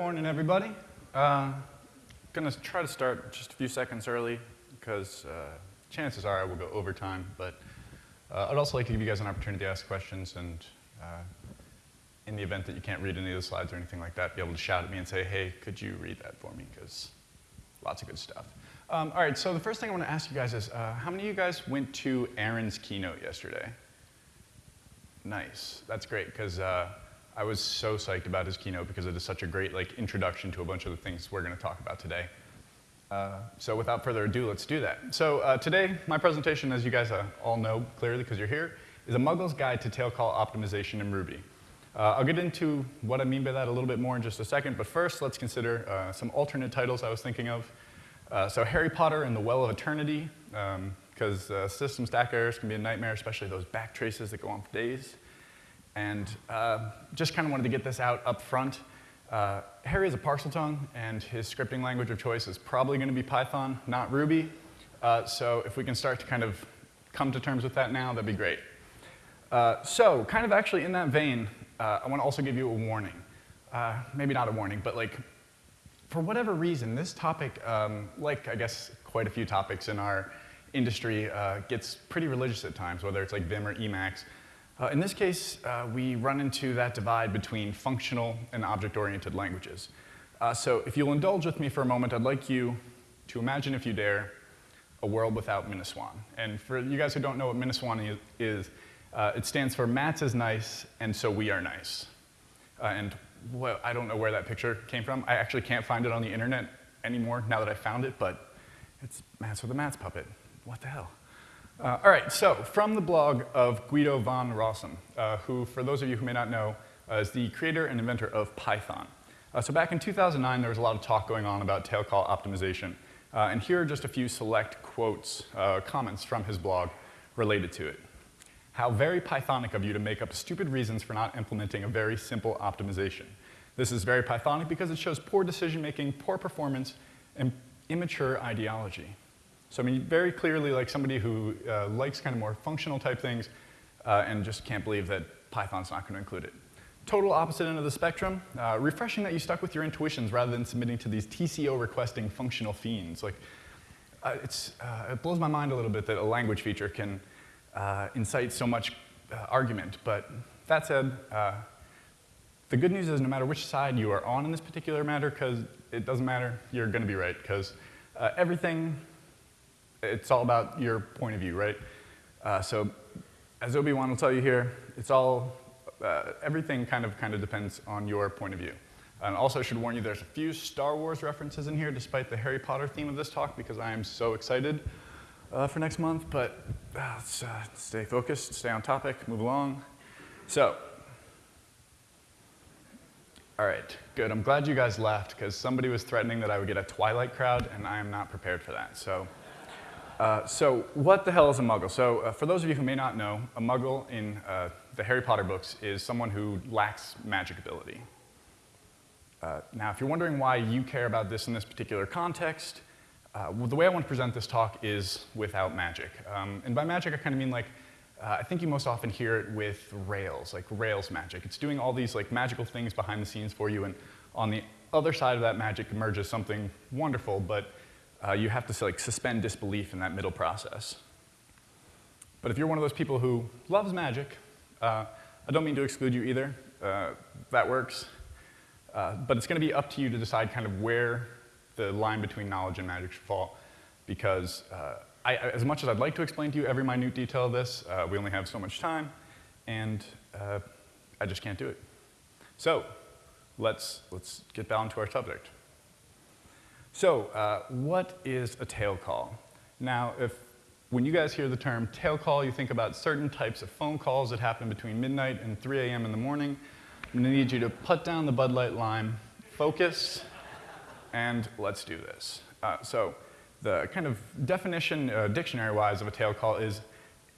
Good morning, everybody. Uh, gonna try to start just a few seconds early because uh, chances are I will go overtime, but uh, I'd also like to give you guys an opportunity to ask questions and uh, in the event that you can't read any of the slides or anything like that, be able to shout at me and say, hey, could you read that for me? Because lots of good stuff. Um, all right, so the first thing I want to ask you guys is, uh, how many of you guys went to Aaron's keynote yesterday? Nice, that's great, because uh, I was so psyched about his keynote because it is such a great like introduction to a bunch of the things we're going to talk about today. Uh, so without further ado, let's do that. So uh, today, my presentation, as you guys uh, all know clearly because you're here, is a Muggle's Guide to Tail Call Optimization in Ruby. Uh, I'll get into what I mean by that a little bit more in just a second, but first let's consider uh, some alternate titles I was thinking of. Uh, so Harry Potter and the Well of Eternity, because um, system stack errors can be a nightmare, especially those back traces that go on for days. And uh, just kind of wanted to get this out up front. Uh, Harry is a Parseltongue, and his scripting language of choice is probably going to be Python, not Ruby. Uh, so if we can start to kind of come to terms with that now, that'd be great. Uh, so kind of actually in that vein, uh, I want to also give you a warning. Uh, maybe not a warning, but like, for whatever reason, this topic, um, like I guess quite a few topics in our industry, gets pretty religious at times, whether it's like Vim or Emacs. Uh, in this case, uh, we run into that divide between functional and object-oriented languages. Uh, so if you'll indulge with me for a moment, I'd like you to imagine, if you dare, a world without MINASWAN. And for you guys who don't know what MINASWAN is, uh, it stands for Matz is nice, and so we are nice. Uh, and well, I don't know where that picture came from. I actually can't find it on the internet anymore now that I found it, but it's Matz with a Matz puppet. What the hell? Uh, all right, so from the blog of Guido van Rossum, uh, who, for those of you who may not know, uh, is the creator and inventor of Python. Uh, so back in 2009, there was a lot of talk going on about tail call optimization. Uh, and here are just a few select quotes, uh, comments from his blog related to it. How very Pythonic of you to make up stupid reasons for not implementing a very simple optimization. This is very Pythonic because it shows poor decision making, poor performance, and immature ideology. So I mean, very clearly like somebody who uh, likes kind of more functional type things uh, and just can't believe that Python's not going to include it. Total opposite end of the spectrum, uh, refreshing that you stuck with your intuitions rather than submitting to these TCO requesting functional fiends. Like, uh, it's, uh, it blows my mind a little bit that a language feature can uh, incite so much argument, but that said, the good news is no matter which side you are on in this particular matter, because it doesn't matter, you're going to be right, because everything it's all about your point of view, right? Uh, so as Obi-Wan will tell you here, it's all, uh, everything kind of, kind of depends on your point of view. And also I should warn you there's a few Star Wars references in here despite the Harry Potter theme of this talk because I am so excited uh, for next month, but uh, let's uh, stay focused, stay on topic, move along. So, all right, good. I'm glad you guys left because somebody was threatening that I would get a Twilight crowd and I am not prepared for that. So. Uh, so what the hell is a muggle? So uh, for those of you who may not know, a muggle in uh, the Harry Potter books is someone who lacks magic ability. Uh, now, if you're wondering why you care about this in this particular context, uh, well, the way I want to present this talk is without magic. Um, and by magic, I kind of mean like, I think you most often hear it with Rails, like Rails magic. It's doing all these like magical things behind the scenes for you, and on the other side of that magic emerges something wonderful, but uh, you have to like, suspend disbelief in that middle process. But if you're one of those people who loves magic, uh, I don't mean to exclude you either. Uh, that works. Uh, but it's going to be up to you to decide kind of where the line between knowledge and magic should fall. Because uh, I, as much as I'd like to explain to you every minute detail of this, uh, we only have so much time, and I just can't do it. So let's, let's get down to our subject. So uh, what is a tail call? Now, if when you guys hear the term tail call, you think about certain types of phone calls that happen between midnight and 3 a.m. in the morning. I'm gonna need you to put down the Bud Light lime, focus, and let's do this. Uh, so the kind of definition, uh, dictionary-wise, of a tail call is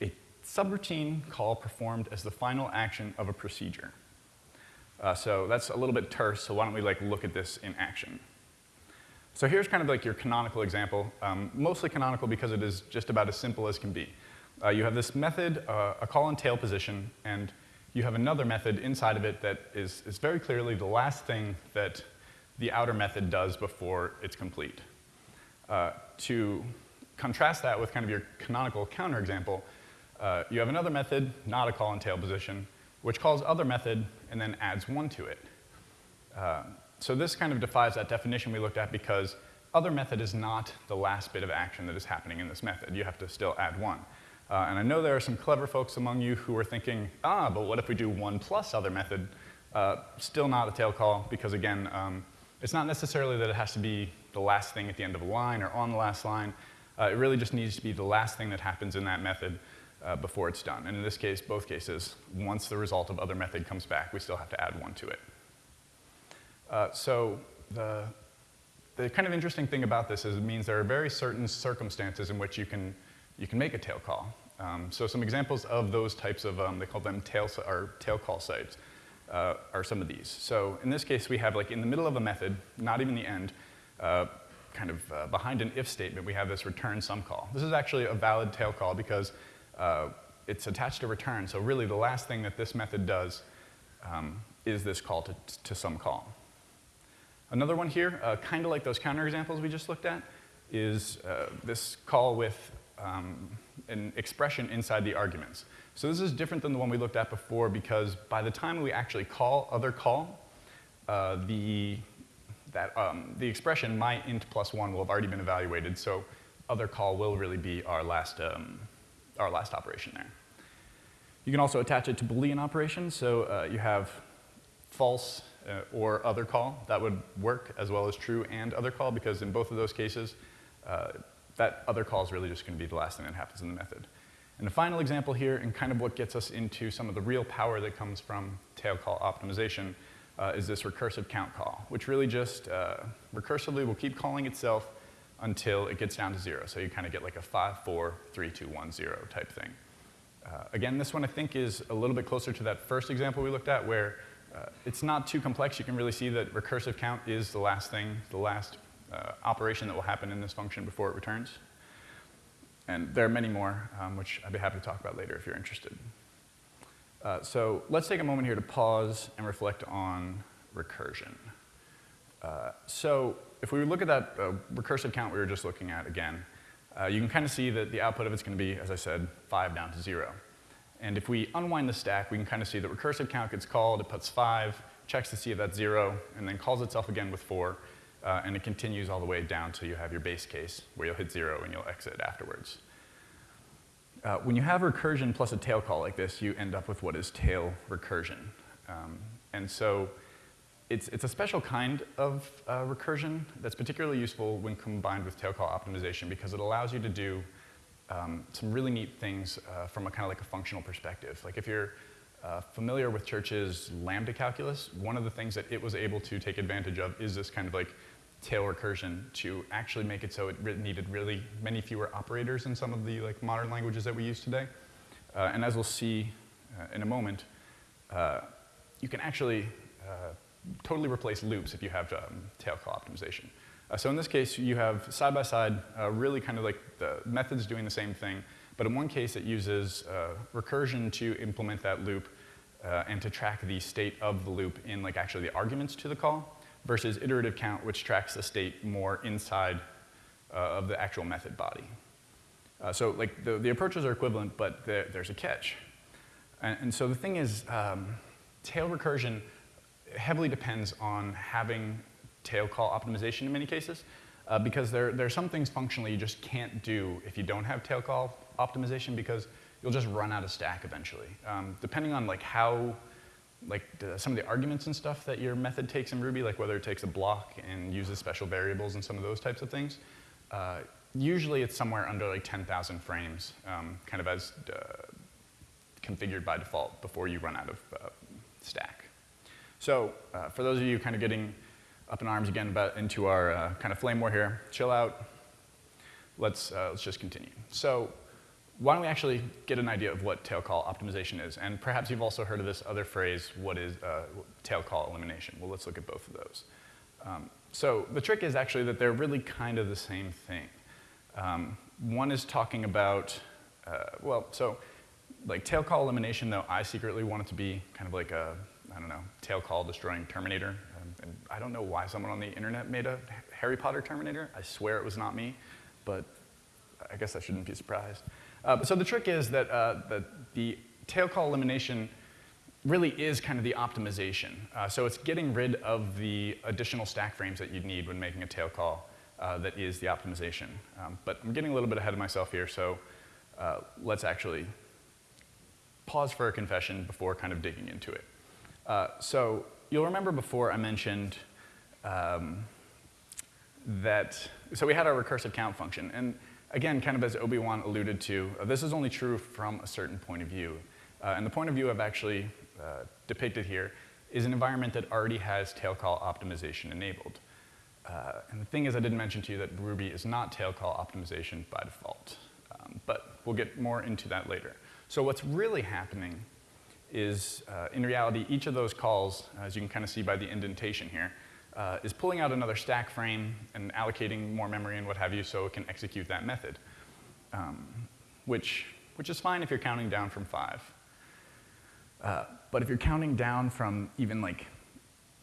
a subroutine call performed as the final action of a procedure. Uh, so that's a little bit terse, so why don't we like look at this in action. So here's kind of like your canonical example, um, mostly canonical because it is just about as simple as can be. Uh, you have this method, uh, a call and tail position, and you have another method inside of it that is, is very clearly the last thing that the outer method does before it's complete. Uh, to contrast that with kind of your canonical counterexample, uh, you have another method, not a call and tail position, which calls other method and then adds one to it. Uh, so this kind of defies that definition we looked at because other method is not the last bit of action that is happening in this method. You have to still add one. Uh, and I know there are some clever folks among you who are thinking, ah, but what if we do one plus other method? Uh, still not a tail call because again, um, it's not necessarily that it has to be the last thing at the end of a line or on the last line. Uh, it really just needs to be the last thing that happens in that method uh, before it's done. And in this case, both cases, once the result of other method comes back, we still have to add one to it. Uh, so the, the kind of interesting thing about this is it means there are very certain circumstances in which you can, you can make a tail call. Um, so some examples of those types of, um, they call them tail, or tail call sites, uh, are some of these. So in this case, we have like in the middle of a method, not even the end, uh, kind of uh, behind an if statement, we have this return some call. This is actually a valid tail call because uh, it's attached to return. So really the last thing that this method does um, is this call to, to some call. Another one here, uh, kind of like those counterexamples we just looked at, is uh, this call with um, an expression inside the arguments. So this is different than the one we looked at before because by the time we actually call other call, uh, the, that, um, the expression my int plus one will have already been evaluated, so other call will really be our last, um, our last operation there. You can also attach it to Boolean operations, so uh, you have false uh, or other call. That would work as well as true and other call because in both of those cases, uh, that other call is really just going to be the last thing that happens in the method. And the final example here, and kind of what gets us into some of the real power that comes from tail call optimization, uh, is this recursive count call, which really just uh, recursively will keep calling itself until it gets down to zero. So you kind of get like a 5, 4, 3, 2, 1, 0 type thing. Uh, again, this one I think is a little bit closer to that first example we looked at where uh, it's not too complex. You can really see that recursive count is the last thing, the last uh, operation that will happen in this function before it returns. And there are many more, um, which I'd be happy to talk about later if you're interested. Uh, so let's take a moment here to pause and reflect on recursion. Uh, so if we look at that uh, recursive count we were just looking at again, uh, you can kind of see that the output of it's going to be, as I said, 5 down to 0. And if we unwind the stack, we can kind of see that recursive count gets called, it puts 5, checks to see if that's 0, and then calls itself again with 4, uh, and it continues all the way down until you have your base case where you'll hit zero and you'll exit afterwards. Uh, when you have recursion plus a tail call like this, you end up with what is tail recursion. Um, and so it's, it's a special kind of uh, recursion that's particularly useful when combined with tail call optimization because it allows you to do um, some really neat things uh, from a kind of like a functional perspective. Like if you're uh, familiar with Church's lambda calculus, one of the things that it was able to take advantage of is this kind of like tail recursion to actually make it so it re needed really many fewer operators in some of the like modern languages that we use today. Uh, and as we'll see uh, in a moment, uh, you can actually uh, totally replace loops if you have um, tail call optimization. Uh, so in this case, you have side by side, uh, really kind of like the methods doing the same thing, but in one case it uses recursion to implement that loop and to track the state of the loop in like actually the arguments to the call versus iterative count, which tracks the state more inside uh, of the actual method body. Uh, so like the, the approaches are equivalent, but there, there's a catch. And, and, so the thing is, um, tail recursion heavily depends on having tail call optimization in many cases, uh, because there, there are some things functionally you just can't do if you don't have tail call optimization because you'll just run out of stack eventually. Um, depending on like how like some of the arguments and stuff that your method takes in Ruby, like whether it takes a block and uses special variables and some of those types of things, uh, usually it's somewhere under like 10,000 frames, um, kind of as uh, configured by default before you run out of uh, stack. So uh, for those of you kind of getting up in arms again about into our uh, kind of flame war here, chill out. Let's, uh, let's just continue. So why don't we actually get an idea of what tail call optimization is? And perhaps you've also heard of this other phrase, what is uh, tail call elimination? Well, let's look at both of those. Um, so the trick is actually that they're really kind of the same thing. Um, one is talking about, uh, well, so like tail call elimination, though I secretly want it to be kind of like a, I don't know, tail call destroying Terminator. And I don't know why someone on the internet made a Harry Potter Terminator. I swear it was not me, but I guess I shouldn't be surprised. Uh, so the trick is that, uh, that the tail call elimination really is kind of the optimization. Uh, so it's getting rid of the additional stack frames that you'd need when making a tail call uh, that is the optimization. Um, but I'm getting a little bit ahead of myself here, so uh, let's actually pause for a confession before kind of digging into it. Uh, so you'll remember before I mentioned um, that, so we had our recursive count function, and again, kind of as Obi-Wan alluded to, uh, this is only true from a certain point of view. Uh, and the point of view I've actually uh, depicted here is an environment that already has tail call optimization enabled. Uh, and the thing is, I didn't mention to you that Ruby is not tail call optimization by default. Um, but we'll get more into that later. So what's really happening is, uh, in reality, each of those calls, as you can kind of see by the indentation here, uh, is pulling out another stack frame and allocating more memory and what have you so it can execute that method, um, which, which is fine if you're counting down from five. Uh, but if you're counting down from even like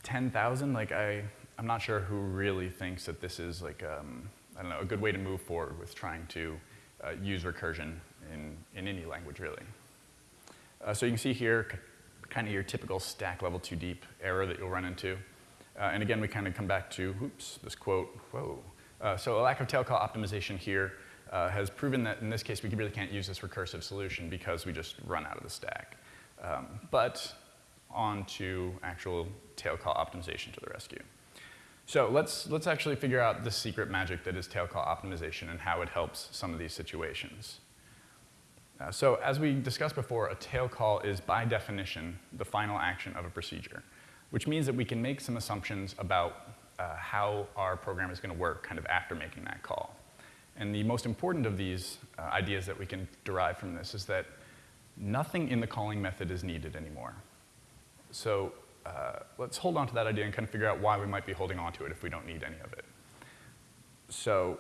10,000, like I, I'm not sure who really thinks that this is like, um, I don't know, a good way to move forward with trying to uh, use recursion in, in any language, really. Uh, so you can see here kind of your typical stack level too deep error that you'll run into. Uh, and again, we kind of come back to, oops, this quote, whoa. Uh, so a lack of tail call optimization here uh, has proven that in this case we really can't use this recursive solution because we just run out of the stack. Um, but on to actual tail call optimization to the rescue. So let's, let's actually figure out the secret magic that is tail call optimization and how it helps some of these situations. Uh, so as we discussed before, a tail call is by definition the final action of a procedure, which means that we can make some assumptions about uh, how our program is going to work kind of after making that call. And the most important of these uh, ideas that we can derive from this is that nothing in the calling method is needed anymore. So uh, let's hold on to that idea and kind of figure out why we might be holding on to it if we don't need any of it. So,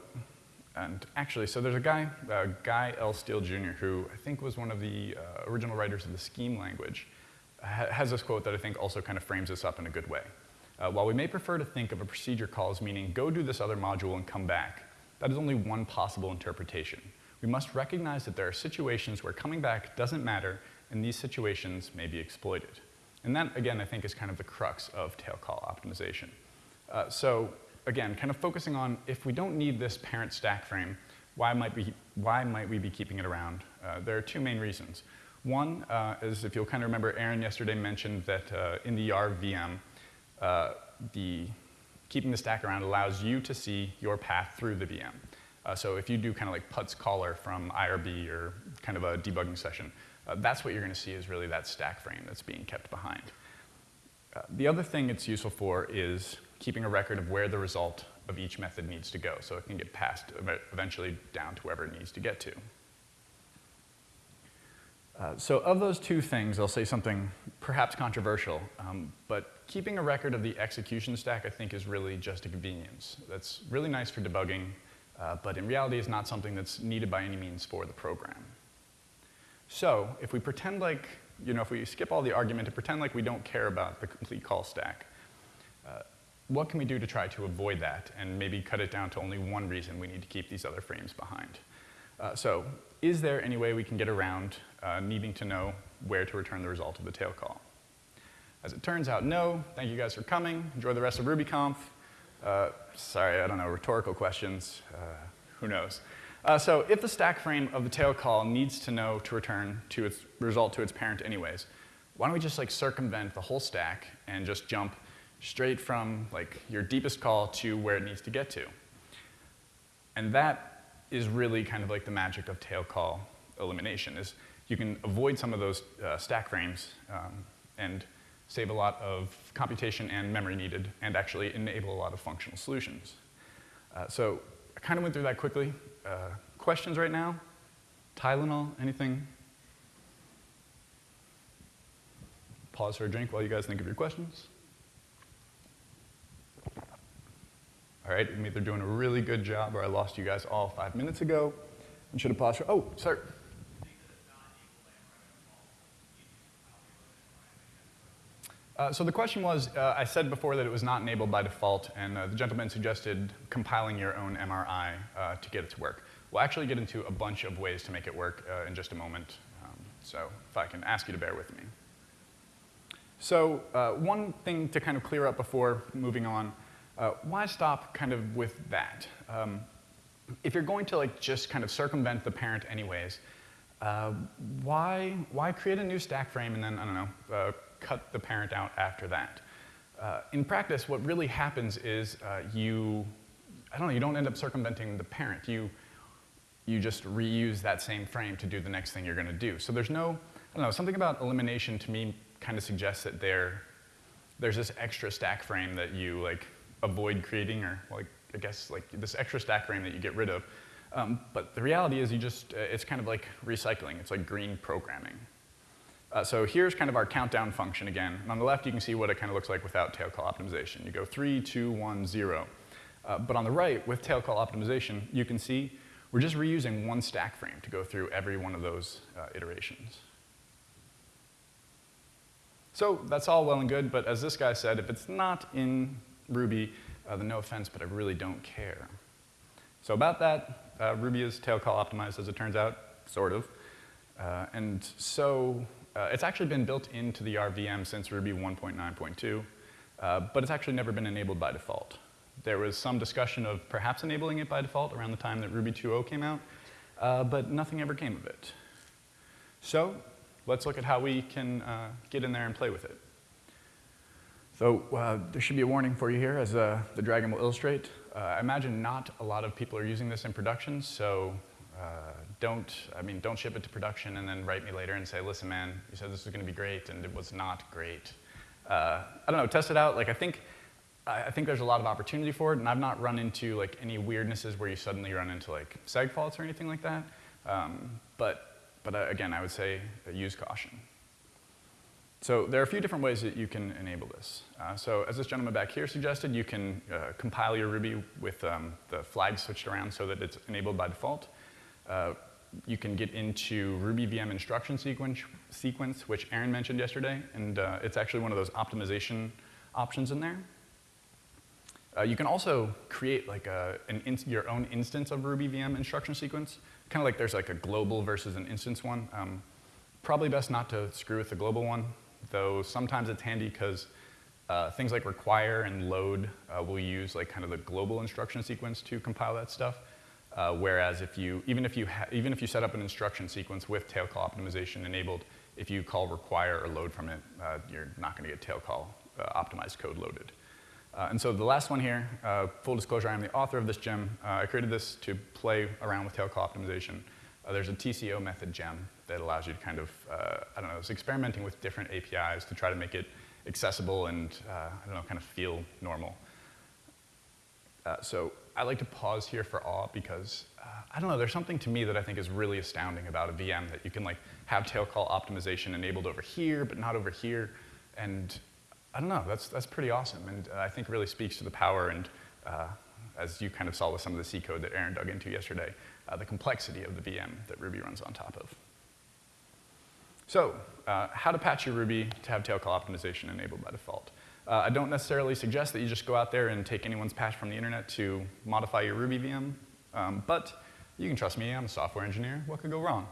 and actually, so there's a guy, uh, Guy L. Steele Jr., who I think was one of the uh, original writers of the scheme language, ha has this quote that I think also kind of frames this up in a good way. Uh, while we may prefer to think of a procedure call as meaning go do this other module and come back, that is only one possible interpretation. We must recognize that there are situations where coming back doesn't matter, and these situations may be exploited. And that, again, I think is kind of the crux of tail call optimization. Uh, so again, kind of focusing on if we don't need this parent stack frame, why might we, why might we be keeping it around? Uh, there are two main reasons. One uh, is if you'll kind of remember, Aaron yesterday mentioned that uh, in the RVM, uh, the keeping the stack around allows you to see your path through the VM. Uh, so if you do kind of like puts caller from IRB or kind of a debugging session, uh, that's what you're going to see is really that stack frame that's being kept behind. The other thing it's useful for is keeping a record of where the result of each method needs to go, so it can get passed eventually down to wherever it needs to get to. Uh, so of those two things, I'll say something perhaps controversial, um, but keeping a record of the execution stack I think is really just a convenience. That's really nice for debugging, uh, but in reality is not something that's needed by any means for the program. So if we pretend like, you know, if we skip all the argument and pretend like we don't care about the complete call stack, what can we do to try to avoid that and maybe cut it down to only one reason we need to keep these other frames behind? Uh, so is there any way we can get around uh, needing to know where to return the result of the tail call? As it turns out, no. Thank you guys for coming. Enjoy the rest of RubyConf. Uh, sorry, I don't know, rhetorical questions. Uh, who knows? Uh, so if the stack frame of the tail call needs to know to return to its result to its parent anyways, why don't we just like circumvent the whole stack and just jump straight from like your deepest call to where it needs to get to? And that is really kind of like the magic of tail call elimination is you can avoid some of those uh, stack frames um, and save a lot of computation and memory needed and actually enable a lot of functional solutions. Uh, so I kind of went through that quickly. Uh, questions right now? Tylenol, anything? Pause for a drink while you guys think of your questions. All right, I'm either doing a really good job or I lost you guys all five minutes ago and should have paused for, oh, sir. Uh, so the question was, uh, I said before that it was not enabled by default, and uh, the gentleman suggested compiling your own MRI uh, to get it to work. We'll actually get into a bunch of ways to make it work uh, in just a moment, um, so if I can ask you to bear with me. So uh, one thing to kind of clear up before moving on, why stop kind of with that? Um, if you're going to like just kind of circumvent the parent anyways, uh, why, why create a new stack frame and then, I don't know, uh, cut the parent out after that? Uh, in practice, what really happens is uh, you, I don't know, you don't end up circumventing the parent. You, you just reuse that same frame to do the next thing you're going to do. So there's no, I don't know, something about elimination to me kind of suggests that there, there's this extra stack frame that you like avoid creating or like I guess like this extra stack frame that you get rid of. Um, but the reality is you just, uh, it's kind of like recycling. It's like green programming. Uh, so here's kind of our countdown function again. And on the left, you can see what it kind of looks like without tail call optimization. You go three, two, one, zero. Uh, but on the right, with tail call optimization, you can see we're just reusing one stack frame to go through every one of those uh, iterations. So that's all well and good, but as this guy said, if it's not in Ruby, uh, then no offense, but I really don't care. So about that, uh, Ruby is tail call optimized, as it turns out, sort of. Uh, and so uh, it's actually been built into the RVM since Ruby 1.9.2, uh, but it's actually never been enabled by default. There was some discussion of perhaps enabling it by default around the time that Ruby 2.0 came out, uh, but nothing ever came of it. So let's look at how we can get in there and play with it. So uh, there should be a warning for you here, as uh, the dragon will illustrate. Uh, I imagine not a lot of people are using this in production, so uh, don't, I mean, don't ship it to production and then write me later and say, listen, man, you said this was going to be great, and it was not great. Uh, I don't know, test it out. Like, I think, I think there's a lot of opportunity for it, and I've not run into like any weirdnesses where you suddenly run into like seg faults or anything like that. Um, but, but uh, again, I would say use caution. So there are a few different ways that you can enable this. Uh, so as this gentleman back here suggested, you can uh, compile your Ruby with um, the flag switched around so that it's enabled by default. Uh, you can get into Ruby VM instruction sequence, sequence which Aaron mentioned yesterday, and uh, it's actually one of those optimization options in there. Uh, you can also create like a, your own instance of Ruby VM instruction sequence, kind of like there's like a global versus an instance one. Um, probably best not to screw with the global one though sometimes it's handy because uh, things like require and load uh, will use like kind of the global instruction sequence to compile that stuff. Uh, whereas if you, even if you, even if you set up an instruction sequence with tail call optimization enabled, if you call require or load from it, uh, you're not going to get tail call uh, optimized code loaded. Uh, and so the last one here, full disclosure, I'm the author of this gem. I created this to play around with tail call optimization. there's a TCO method gem that allows you to kind of, uh, I don't know, it's experimenting with different APIs to try to make it accessible and, uh, I don't know, kind of feel normal. Uh, so I like to pause here for awe because, uh, I don't know, there's something to me that I think is really astounding about a VM that you can like have tail call optimization enabled over here, but not over here. And I don't know, that's, that's pretty awesome. And uh, I think really speaks to the power and, uh, as you kind of saw with some of the C code that Aaron dug into yesterday, the complexity of the VM that Ruby runs on top of. So uh, how to patch your Ruby to have tail call optimization enabled by default. Uh, I don't necessarily suggest that you just go out there and take anyone's patch from the internet to modify your Ruby VM, um, but you can trust me, I'm a software engineer. What could go wrong?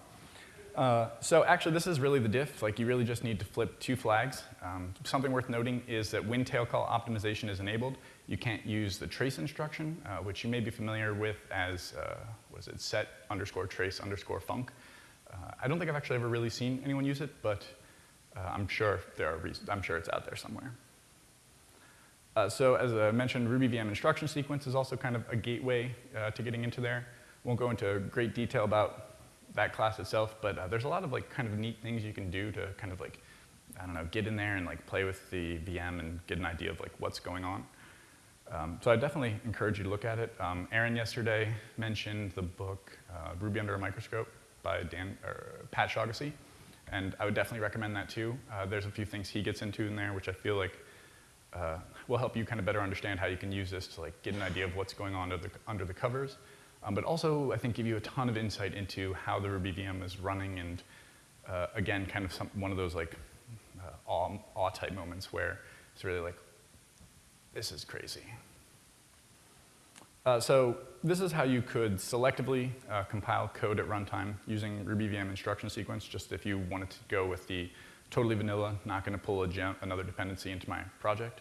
Uh, so actually, this is really the diff. Like, you really just need to flip two flags. Um, something worth noting is that when tail call optimization is enabled, you can't use the trace instruction, uh, which you may be familiar with as, uh, what is it, set underscore trace underscore func. Uh, I don't think I've actually ever really seen anyone use it, but uh, I'm sure there are reasons, I'm sure it's out there somewhere. Uh, so as I mentioned, Ruby VM instruction sequence is also kind of a gateway uh, to getting into there. Won't go into great detail about that class itself, but uh, there's a lot of like kind of neat things you can do to kind of like, I don't know, get in there and like play with the VM and get an idea of like what's going on. Um, so I definitely encourage you to look at it. Um, Aaron yesterday mentioned the book uh, Ruby Under a Microscope by Dan, or Pat Shaughnessy, and I would definitely recommend that too. Uh, there's a few things he gets into in there which I feel like uh, will help you kind of better understand how you can use this to like get an idea of what's going on under the, under the covers, um, but also I think give you a ton of insight into how the Ruby VM is running and uh, again, kind of some, one of those like uh, awe, awe type moments where it's really like, this is crazy. Uh, so this is how you could selectively uh, compile code at runtime using RubyVM instruction sequence, just if you wanted to go with the totally vanilla, not going to pull another dependency into my project.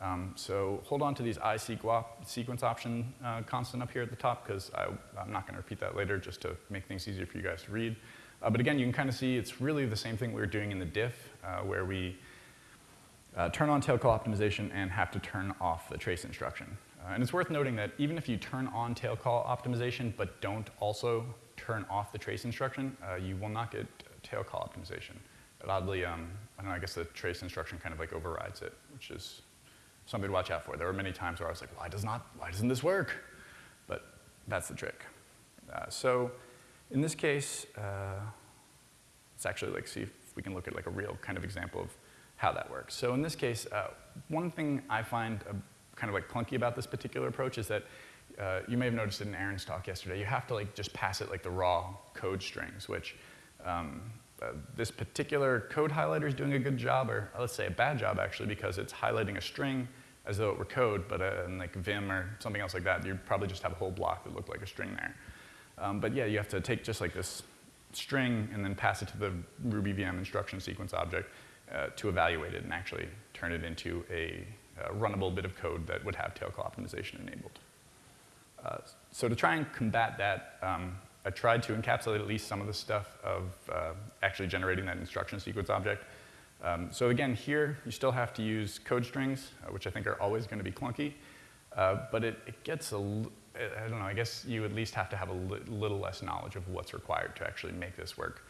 Um, so hold on to these isequop sequence option uh, constant up here at the top, because I'm not going to repeat that later just to make things easier for you guys to read. Uh, but again, you can kind of see it's really the same thing we were doing in the diff, uh, where we uh, turn on tail call optimization and have to turn off the trace instruction. Uh, and it's worth noting that even if you turn on tail call optimization but don't also turn off the trace instruction, uh, you will not get tail call optimization. But oddly, um, I don't know, I guess the trace instruction kind of like overrides it, which is something to watch out for. There were many times where I was like, why, does not, why doesn't this work? But that's the trick. Uh, so in this case, uh, let's actually like see if we can look at like a real kind of example of how that works. So in this case, uh, one thing I find kind of like clunky about this particular approach is that uh, you may have noticed it in Aaron's talk yesterday. You have to like just pass it like the raw code strings, which um, uh, this particular code highlighter is doing a good job, or let's say a bad job actually, because it's highlighting a string as though it were code, but uh, in like Vim or something else like that, you'd probably just have a whole block that looked like a string there. Um, but yeah, you have to take just like this string and then pass it to the Ruby VM instruction sequence object uh, to evaluate it and actually turn it into a a runnable bit of code that would have tail call optimization enabled. Uh, so to try and combat that, um, I tried to encapsulate at least some of the stuff of uh, actually generating that instruction sequence object. Um, so again, here you still have to use code strings, uh, which I think are always going to be clunky, uh, but it, it gets a, I don't know, I guess you at least have to have a li little less knowledge of what's required to actually make this work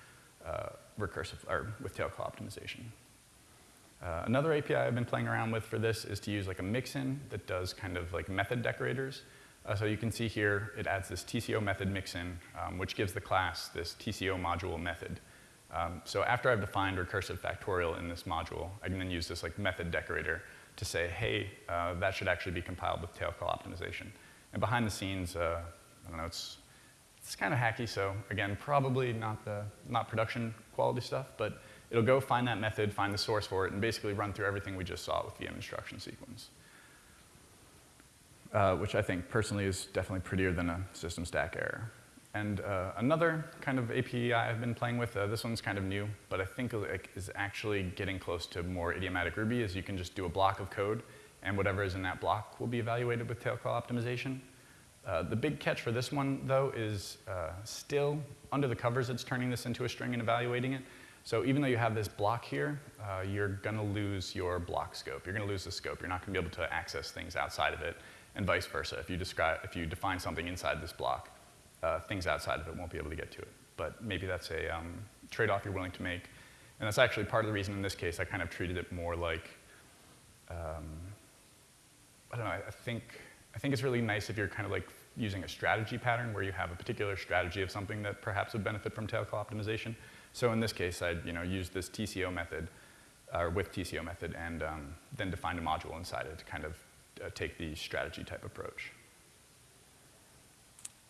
uh, recursive, or with tail call optimization. Uh, another API I've been playing around with for this is to use like a mixin that does kind of like method decorators. Uh, so you can see here, it adds this TCO method mixin, um, which gives the class this TCO module method. Um, so after I've defined recursive factorial in this module, I can then use this like method decorator to say, hey, uh, that should actually be compiled with tail call optimization. And behind the scenes, uh, I don't know, it's, it's kind of hacky, so again, probably not, the, not production quality stuff, but It'll go find that method, find the source for it, and basically run through everything we just saw with VM instruction sequence. Uh, which I think personally is definitely prettier than a system stack error. And uh, another kind of API I've been playing with, uh, this one's kind of new, but I think is actually getting close to more idiomatic Ruby, is you can just do a block of code, and whatever is in that block will be evaluated with tail call optimization. Uh, the big catch for this one, though, is uh, still under the covers, it's turning this into a string and evaluating it. So even though you have this block here, uh, you're going to lose your block scope. You're going to lose the scope. You're not going to be able to access things outside of it, and vice versa. If you, describe, if you define something inside this block, uh, things outside of it won't be able to get to it. But maybe that's a um, trade-off you're willing to make. And that's actually part of the reason in this case I kind of treated it more like, um, I don't know, I think, I think it's really nice if you're kind of like using a strategy pattern where you have a particular strategy of something that perhaps would benefit from tail call optimization. So in this case, I'd you know, use this TCO method, or with TCO method, and um, then define a module inside it to kind of uh, take the strategy type approach.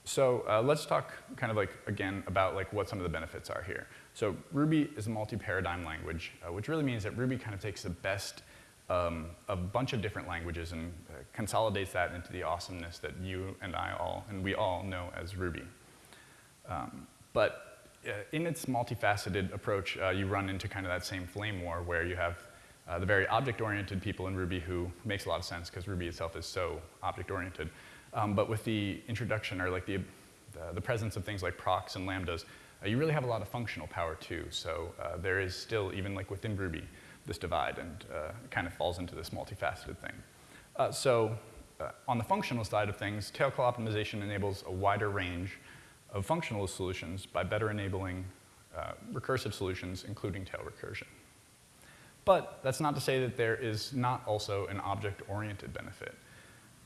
So uh, let's talk kind of like, again, about like what some of the benefits are here. So Ruby is a multi-paradigm language, uh, which really means that Ruby kind of takes the best um, a bunch of different languages and uh, consolidates that into the awesomeness that you and I all, and we all know as Ruby. Um, but uh, in its multifaceted approach, uh, you run into kind of that same flame war where you have uh, the very object-oriented people in Ruby who makes a lot of sense because Ruby itself is so object-oriented. Um, but with the introduction or like the, the, the, presence of things like procs and lambdas, uh, you really have a lot of functional power too. So uh, there is still, even like within Ruby, this divide and uh, kind of falls into this multifaceted thing. so on the functional side of things, tail call optimization enables a wider range of functional solutions by better enabling uh, recursive solutions, including tail recursion. But that's not to say that there is not also an object-oriented benefit.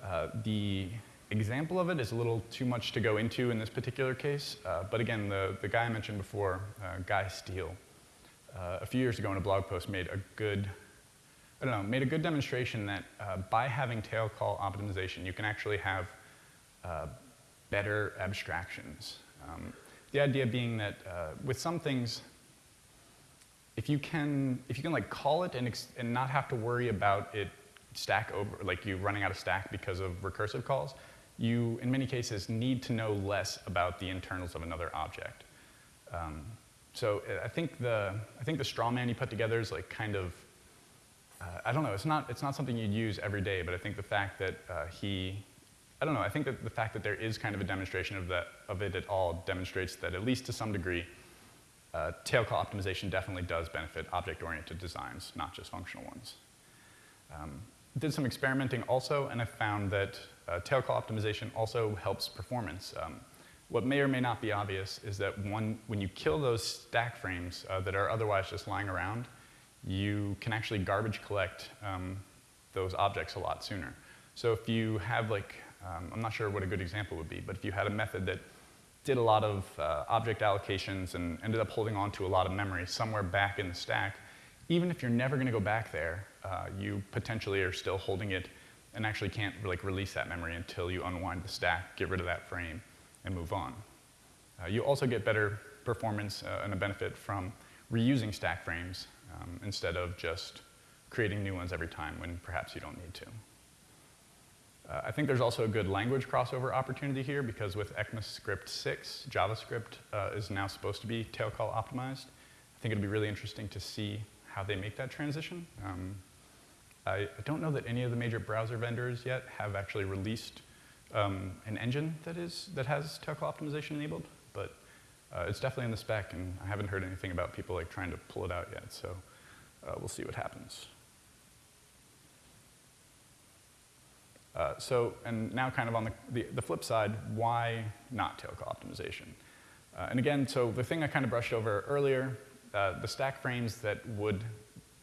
Uh, the example of it is a little too much to go into in this particular case, uh, but again, the, the guy I mentioned before, uh, Guy Steele, uh, a few years ago in a blog post made a good, I don't know, made a good demonstration that uh, by having tail call optimization, you can actually have better abstractions. Um, the idea being that uh, with some things, if you can, if you can like call it and, and not have to worry about it stack over, like you running out of stack because of recursive calls, you, in many cases, need to know less about the internals of another object. Um, so uh, I think the, I think the straw man you put together is like kind of, uh, I don't know, it's not, it's not something you'd use every day, but I think the fact that uh, he, I don't know, I think that the fact that there is kind of a demonstration of, that, of it at all demonstrates that at least to some degree, uh, tail call optimization definitely does benefit object-oriented designs, not just functional ones. Um, did some experimenting also, and I found that uh, tail call optimization also helps performance. Um, what may or may not be obvious is that one, when you kill those stack frames uh, that are otherwise just lying around, you can actually garbage collect um, those objects a lot sooner. So if you have like, um, I'm not sure what a good example would be, but if you had a method that did a lot of uh, object allocations and ended up holding on to a lot of memory somewhere back in the stack, even if you're never going to go back there, uh, you potentially are still holding it and actually can't like release that memory until you unwind the stack, get rid of that frame, and move on. Uh, you also get better performance uh, and a benefit from reusing stack frames um, instead of just creating new ones every time when perhaps you don't need to. Uh, I think there's also a good language crossover opportunity here because with ECMAScript 6, JavaScript uh, is now supposed to be tail call optimized. I think it'll be really interesting to see how they make that transition. Um, I, I, don't know that any of the major browser vendors yet have actually released um, an engine that, is, that has tail call optimization enabled, but uh, it's definitely in the spec, and I haven't heard anything about people like trying to pull it out yet, so uh, we'll see what happens. Uh, so, and now kind of on the, the, the, flip side, why not tail call optimization? Uh, and again, so the thing I kind of brushed over earlier, uh, the stack frames that would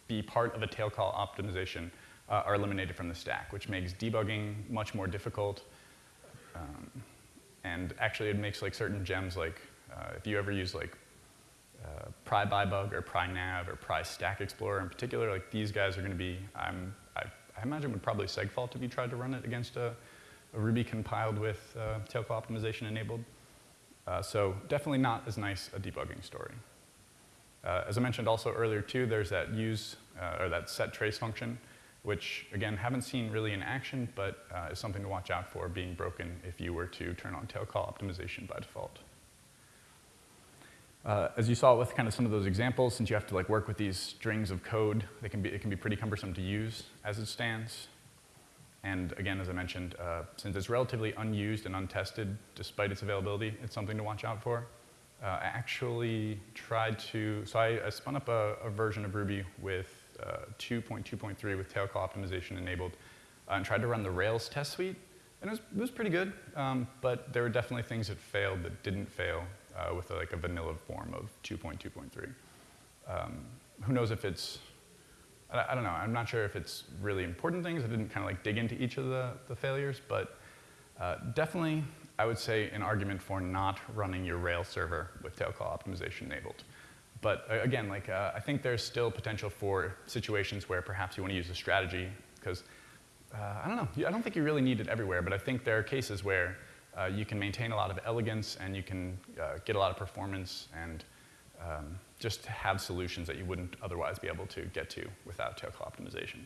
be part of a tail call optimization uh, are eliminated from the stack, which makes debugging much more difficult. Um, and actually it makes like certain gems like, uh, if you ever use like uh, pry-byebug or pry nav or pry stack explorer in particular, like these guys are gonna be, I'm I imagine would probably segfault if you tried to run it against a, a Ruby compiled with uh, tail call optimization enabled. Uh, so definitely not as nice a debugging story. Uh, as I mentioned also earlier too, there's that use, uh, or that set trace function, which again, haven't seen really in action, but uh, is something to watch out for being broken if you were to turn on tail call optimization by default. Uh, as you saw with kind of some of those examples, since you have to like work with these strings of code, they can be, it can be pretty cumbersome to use as it stands. And again, as I mentioned, uh, since it's relatively unused and untested, despite its availability, it's something to watch out for. Uh, I actually tried to, so I, I spun up a, a, version of Ruby with uh, 2.2.3 with tail call optimization enabled uh, and tried to run the Rails test suite. And it was, it was pretty good, um, but there were definitely things that failed that didn't fail uh, with a, like a vanilla form of 2.2.3. Um, who knows if it's, I, I, don't know, I'm not sure if it's really important things. I didn't kind of like dig into each of the, the failures, but uh, definitely I would say an argument for not running your Rails server with tail call optimization enabled. But uh, again, like uh, I think there's still potential for situations where perhaps you want to use a strategy because uh, I don't know, I don't think you really need it everywhere, but I think there are cases where uh, you can maintain a lot of elegance and you can uh, get a lot of performance and um, just have solutions that you wouldn't otherwise be able to get to without tail call optimization.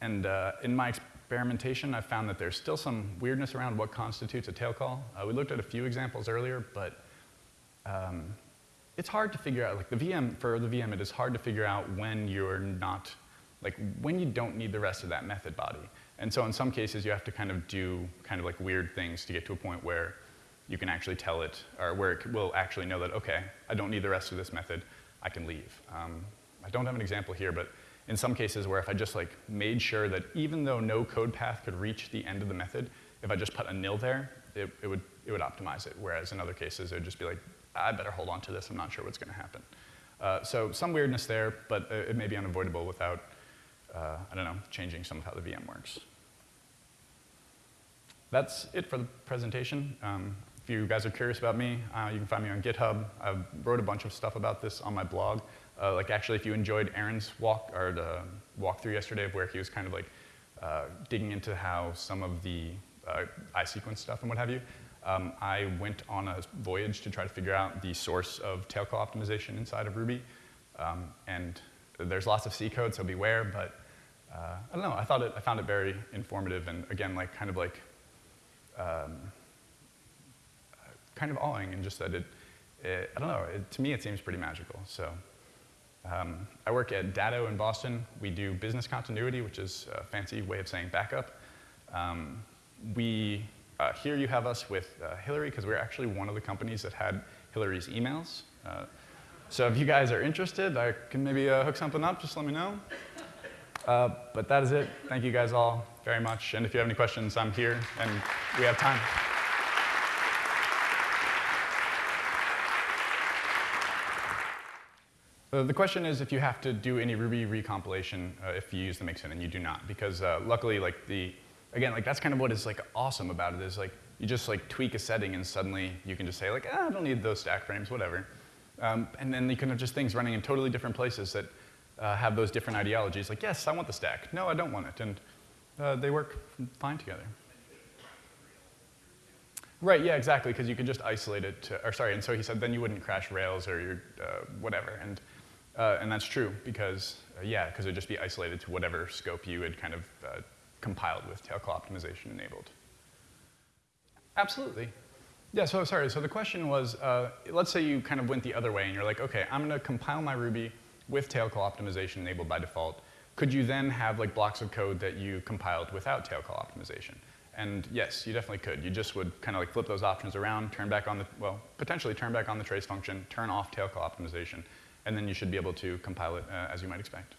And uh, in my experimentation, I've found that there's still some weirdness around what constitutes a tail call. Uh, we looked at a few examples earlier, but um, it's hard to figure out, like the VM, for the VM, it is hard to figure out when you're not, like when you don't need the rest of that method body. And so in some cases, you have to kind of do kind of like weird things to get to a point where you can actually tell it, or where it will actually know that, okay, I don't need the rest of this method, I can leave. Um, I don't have an example here, but in some cases where if I just like made sure that even though no code path could reach the end of the method, if I just put a nil there, it, it, would, it would optimize it. Whereas in other cases, it would just be like, I better hold on to this, I'm not sure what's gonna happen. Uh, so some weirdness there, but it may be unavoidable without, uh, I don't know, changing some of how the VM works that's it for the presentation. Um, if you guys are curious about me, uh, you can find me on GitHub. I wrote a bunch of stuff about this on my blog. Uh, like actually, if you enjoyed Aaron's walk or the walkthrough yesterday of where he was kind of like uh, digging into how some of the uh, iSequence stuff and what have you, um, I went on a voyage to try to figure out the source of tail call optimization inside of Ruby. Um, and there's lots of C code, so beware, but uh, I don't know, I, thought it, I found it very informative and again, like kind of like, um, kind of awing and just that it, it I don't know, it, to me it seems pretty magical. So um, I work at Datto in Boston. We do business continuity, which is a fancy way of saying backup. Um, we, uh, here you have us with uh, Hillary because we're actually one of the companies that had Hillary's emails. Uh, so if you guys are interested, I can maybe uh, hook something up, just let me know. Uh, but that is it. Thank you guys all very much. And if you have any questions, I'm here, and we have time. Uh, the question is if you have to do any Ruby recompilation uh, if you use the mixin, and you do not, because uh, luckily, like the, again, like that's kind of what is like awesome about it is like you just like tweak a setting and suddenly you can just say like, ah, I don't need those stack frames, whatever. Um, and then you can have just things running in totally different places that uh, have those different ideologies. Like, yes, I want the stack. No, I don't want it. And uh, they work fine together. Right, yeah, exactly, because you can just isolate it to, or sorry, and so he said then you wouldn't crash Rails or your, uh, whatever. And, uh, and that's true, because, uh, yeah, because it would just be isolated to whatever scope you had kind of uh, compiled with tail call optimization enabled. Absolutely. Yeah, so sorry, so the question was, uh, let's say you kind of went the other way and you're like, okay, I'm gonna compile my Ruby with tail call optimization enabled by default. Could you then have like blocks of code that you compiled without tail call optimization? And yes, you definitely could. You just would kind of like flip those options around, turn back on the, well, potentially turn back on the trace function, turn off tail call optimization, and then you should be able to compile it uh, as you might expect.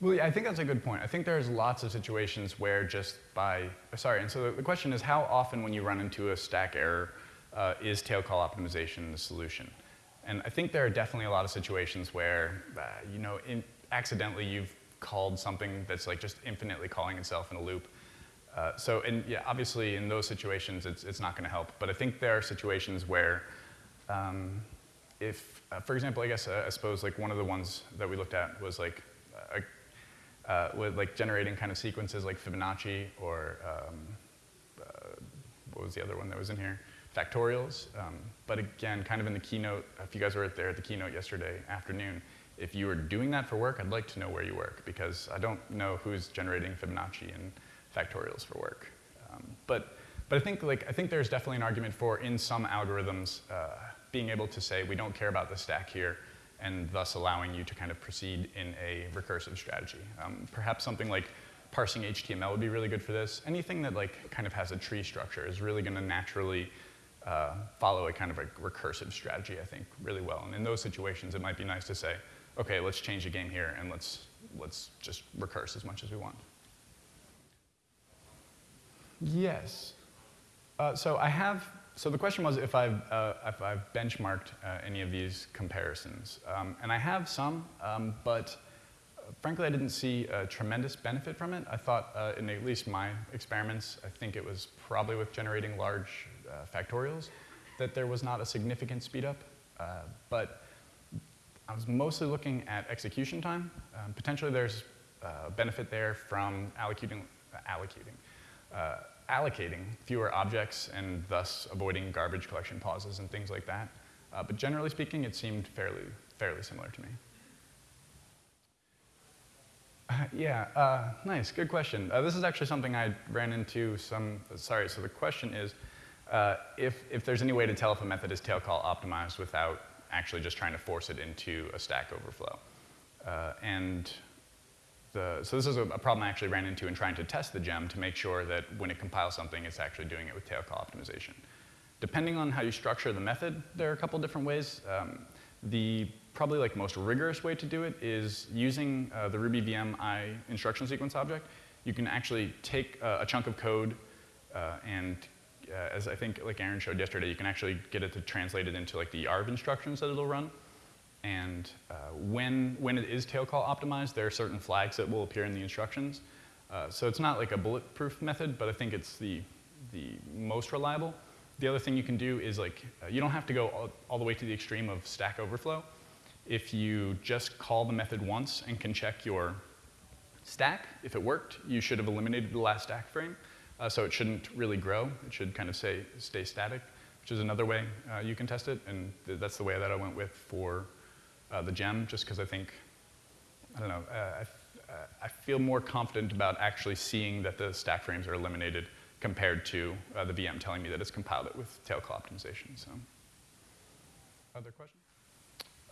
Well, yeah, I think that's a good point. I think there's lots of situations where just by, sorry, and so the question is how often when you run into a stack error uh, is tail call optimization the solution? And I think there are definitely a lot of situations where, uh, you know, in, accidentally you've called something that's like just infinitely calling itself in a loop. Uh, so, and yeah, obviously in those situations it's, it's not going to help. But I think there are situations where, um, if, uh, for example, I guess uh, I suppose like one of the ones that we looked at was like a uh, with like generating kind of sequences like Fibonacci or um, uh, what was the other one that was in here? Factorials. Um, but again, kind of in the keynote, if you guys were there at the keynote yesterday afternoon, if you were doing that for work, I'd like to know where you work because I don't know who's generating Fibonacci and factorials for work. Um, but, but I think like I think there's definitely an argument for in some algorithms uh, being able to say we don't care about the stack here and thus allowing you to kind of proceed in a recursive strategy. Um, perhaps something like parsing HTML would be really good for this. Anything that like kind of has a tree structure is really going to naturally uh, follow a kind of a recursive strategy, I think, really well. And in those situations, it might be nice to say, okay, let's change the game here and let's, let's just recurse as much as we want. Yes. Uh, so I have so the question was if I've, uh, if I've benchmarked uh, any of these comparisons. Um, and I have some, um, but uh, frankly, I didn't see a tremendous benefit from it. I thought, uh, in at least my experiments, I think it was probably with generating large factorials, that there was not a significant speed up. Uh, but I was mostly looking at execution time. Um, potentially there's a benefit there from allocating, allocating allocating fewer objects and thus avoiding garbage collection pauses and things like that. Uh, but generally speaking, it seemed fairly, fairly similar to me. Uh, yeah, uh, nice, good question. Uh, this is actually something I ran into some, sorry, so the question is, uh, if, if there's any way to tell if a method is tail call optimized without actually just trying to force it into a stack overflow. Uh, and the, so this is a, a, problem I actually ran into in trying to test the gem to make sure that when it compiles something, it's actually doing it with tail call optimization. Depending on how you structure the method, there are a couple different ways. Um, the probably like most rigorous way to do it is using uh, the Ruby VM I instruction sequence object. You can actually take uh, a chunk of code uh, and uh, as I think like Aaron showed yesterday, you can actually get it to translate it into like the YARV instructions that it'll run. And uh, when, when it is tail call optimized, there are certain flags that will appear in the instructions. Uh, so it's not like a bulletproof method, but I think it's the, the most reliable. The other thing you can do is like, uh, you don't have to go all, all, the way to the extreme of Stack Overflow. If you just call the method once and can check your stack, if it worked, you should have eliminated the last stack frame. Uh, so it shouldn't really grow. It should kind of say, stay static, which is another way uh, you can test it. And th that's the way that I went with for uh, the gem, just because I think, I don't know, uh, I, uh, I, feel more confident about actually seeing that the stack frames are eliminated compared to uh, the VM telling me that it's compiled it with tail call optimization. So, other questions?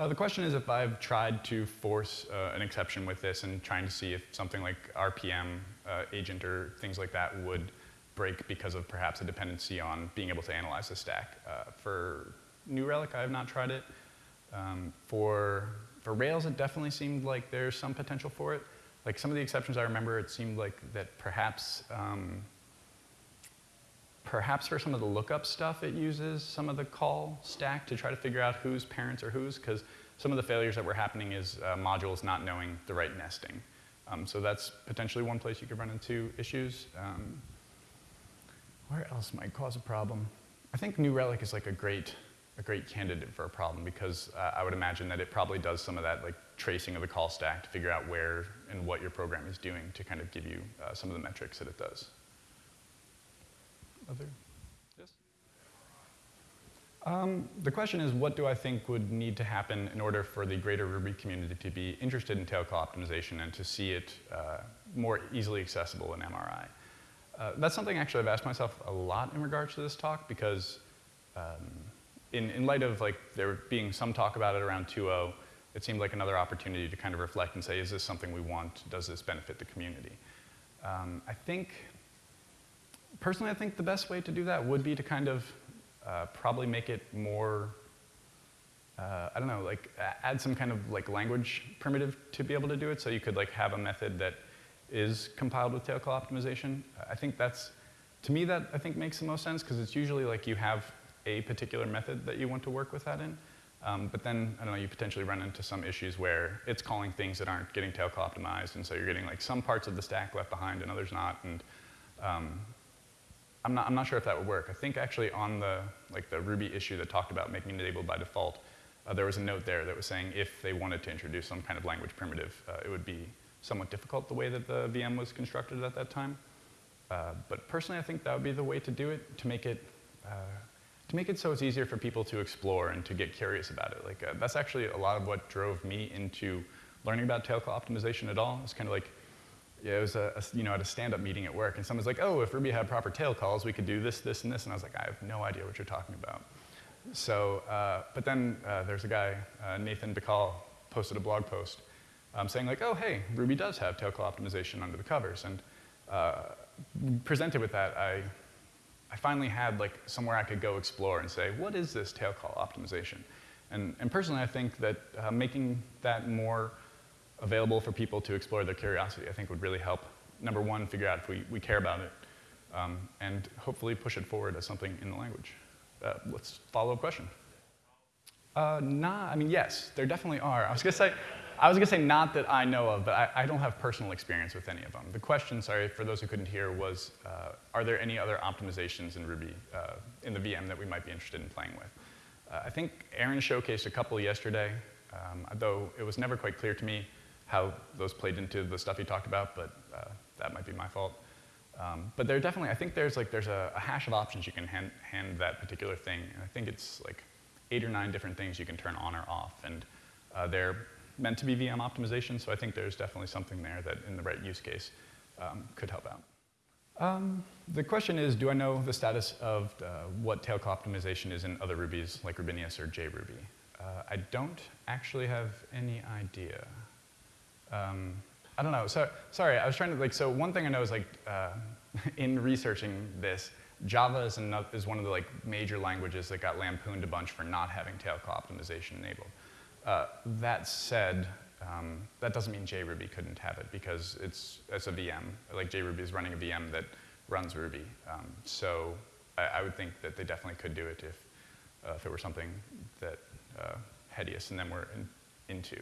Uh, the question is if I've tried to force uh, an exception with this and trying to see if something like RPM uh, agent or things like that would break because of perhaps a dependency on being able to analyze the stack. Uh, for New Relic, I have not tried it. Um, for, for Rails, it definitely seemed like there's some potential for it. Like some of the exceptions I remember, it seemed like that perhaps um, Perhaps for some of the lookup stuff, it uses some of the call stack to try to figure out whose parents are whose, because some of the failures that were happening is uh, modules not knowing the right nesting. Um, so that's potentially one place you could run into issues. Um, where else might cause a problem? I think New Relic is like a great, a great candidate for a problem because uh, I would imagine that it probably does some of that like tracing of the call stack to figure out where and what your program is doing to kind of give you uh, some of the metrics that it does. Other? Yes? Um, the question is, what do I think would need to happen in order for the greater Ruby community to be interested in tail call optimization and to see it uh, more easily accessible in MRI? Uh, that's something actually I've asked myself a lot in regards to this talk because um, in, in light of like there being some talk about it around 2.0, it seemed like another opportunity to kind of reflect and say, is this something we want? Does this benefit the community? Um, I think personally, I think the best way to do that would be to kind of uh, probably make it more, uh, I don't know, like add some kind of like language primitive to be able to do it. So you could like have a method that is compiled with tail call optimization. I think that's, to me, that I think makes the most sense because it's usually like you have a particular method that you want to work with that in. Um, but then, I don't know, you potentially run into some issues where it's calling things that aren't getting tail call optimized, and so you're getting like some parts of the stack left behind and others not. And um, I'm not, I'm not sure if that would work. I think actually on the, like the Ruby issue that talked about making it enabled by default, uh, there was a note there that was saying if they wanted to introduce some kind of language primitive, uh, it would be somewhat difficult the way that the VM was constructed at that time. Uh, but personally, I think that would be the way to do it, to make it, uh, to make it so it's easier for people to explore and to get curious about it. Like, uh, that's actually a lot of what drove me into learning about tail call optimization at all. It's kind of like, yeah, it was a, a, you know, at a stand-up meeting at work, and someone's like, oh, if Ruby had proper tail calls, we could do this, this, and this. And I was like, I have no idea what you're talking about. So, uh, but then uh, there's a guy, uh, Nithin Bekal, posted a blog post um, saying like, oh, hey, Ruby does have tail call optimization under the covers. And uh, presented with that, I, I finally had like somewhere I could go explore and say, what is this tail call optimization? And, and personally, I think that uh, making that more available for people to explore their curiosity, I think would really help, number one, figure out if we, we care about it, um, and hopefully push it forward as something in the language. Uh, let's follow up question. Uh, nah, I mean, yes, there definitely are. I was gonna say, I was gonna say not that I know of, but I, I don't have personal experience with any of them. The question, sorry, for those who couldn't hear, was, uh, are there any other optimizations in Ruby, uh, in the VM that we might be interested in playing with? Uh, I think Aaron showcased a couple yesterday, um, though it was never quite clear to me how those played into the stuff he talked about, but uh, that might be my fault. Um, but there definitely, I think there's like there's a, a hash of options you can hand, hand, that particular thing. And I think it's like eight or nine different things you can turn on or off, and uh, they're meant to be VM optimization. So I think there's definitely something there that, in the right use case, um, could help out. Um, the question is, do I know the status of uh, what tail call optimization is in other Rubies like Rubinius or JRuby? Uh, I don't actually have any idea. Um, I don't know. So sorry, I was trying to like. So one thing I know is like uh, in researching this, Java is, is one of the like major languages that got lampooned a bunch for not having tail call optimization enabled. Uh, that said, um, that doesn't mean JRuby couldn't have it because it's, it's a VM. Like JRuby is running a VM that runs Ruby. Um, so I, I, would think that they definitely could do it if, uh, if it were something that uh, Headius and them were in, into.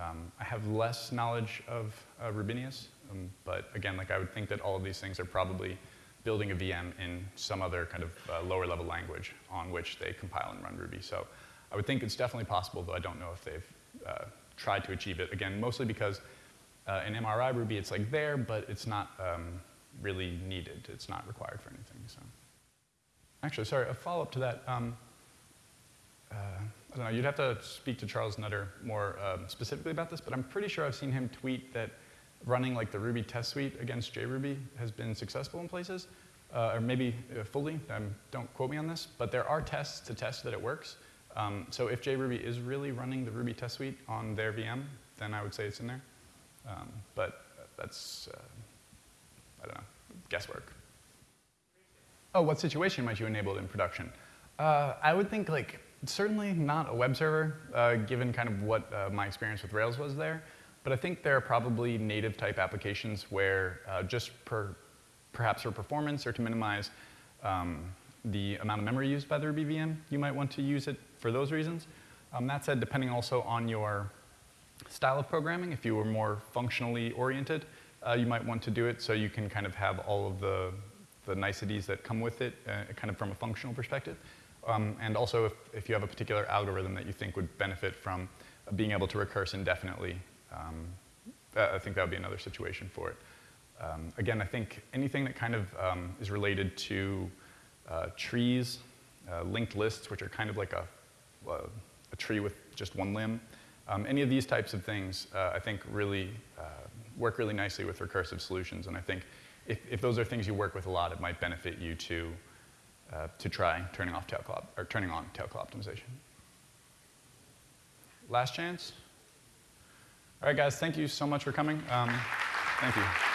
Um, I have less knowledge of uh, Rubinius, um, but again, like I would think that all of these things are probably building a VM in some other kind of uh, lower level language on which they compile and run Ruby. So I would think it's definitely possible, though I don't know if they've uh, tried to achieve it. Again, mostly because uh, in MRI Ruby, it's like there, but it's not um, really needed. It's not required for anything. So, actually, sorry, a follow up to that. Um, uh, I don't know, you'd have to speak to Charles Nutter more um, specifically about this, but I'm pretty sure I've seen him tweet that running like the Ruby test suite against JRuby has been successful in places, uh, or maybe uh, fully, um, don't quote me on this, but there are tests to test that it works. Um, so if JRuby is really running the Ruby test suite on their VM, then I would say it's in there. Um, but that's, uh, I don't know, guesswork. Oh, what situation might you enable it in production? Uh, I would think like certainly not a web server, uh, given kind of what uh, my experience with Rails was there. But I think there are probably native type applications where uh, just per, perhaps for performance or to minimize um, the amount of memory used by the Ruby VM, you might want to use it for those reasons. Um, that said, depending also on your style of programming, if you were more functionally oriented, uh, you might want to do it so you can kind of have all of the, the niceties that come with it, uh, kind of from a functional perspective. Um, and also if, if you have a particular algorithm that you think would benefit from being able to recurse indefinitely, um, I think that would be another situation for it. Um, again, I think anything that kind of um, is related to uh, trees, uh, linked lists, which are kind of like a, a tree with just one limb, um, any of these types of things, uh, I think really uh, work really nicely with recursive solutions. And I think if, if those are things you work with a lot, it might benefit you to, uh, to try turning off tail or turning on tail call optimization. Last chance? All right, guys, thank you so much for coming. Um, thank you.